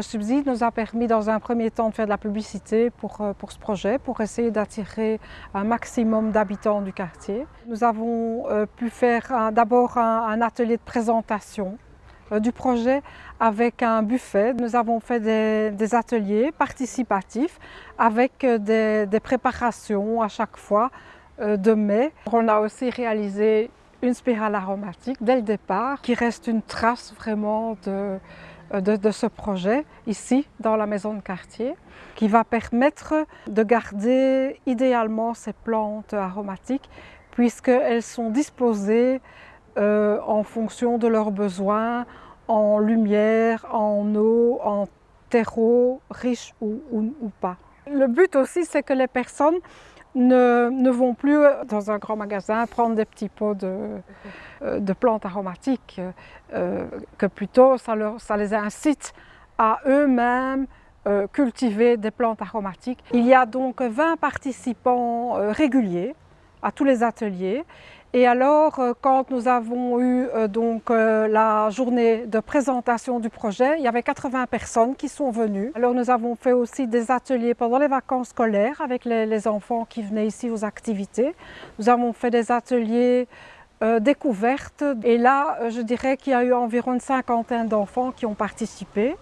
Ce subside nous a permis dans un premier temps de faire de la publicité pour, euh, pour ce projet, pour essayer d'attirer un maximum d'habitants du quartier. Nous avons euh, pu faire d'abord un, atelier de présentation euh, du projet avec un buffet. Nous avons fait des, ateliers participatifs avec des, des, préparations à chaque fois de mai. On a aussi réalisé une spirale aromatique dès le départ qui reste une trace vraiment de, euh, de, ce projet ici dans la maison de quartier qui va permettre de garder idéalement ces plantes aromatiques puisqu'elles sont disposées euh, en fonction de leurs besoins en lumière, en eau, en terreau, riche ou, ou pas. Le but aussi c'est que les personnes ne, vont plus dans un grand magasin prendre des petits pots de, euh, plantes aromatiques, euh, que plutôt ça, les incite à eux-mêmes euh, cultiver des plantes aromatiques. Il y a donc 20 participants réguliers à tous les ateliers et alors, euh, quand nous avons eu euh, donc, euh, la journée de présentation du projet, il y avait 80 personnes qui sont venues. Alors nous avons fait aussi des ateliers pendant les vacances scolaires avec les, enfants qui venaient ici aux activités. Nous avons fait des ateliers découvertes et là, je dirais qu'il y a eu environ une cinquantaine d'enfants qui ont participé.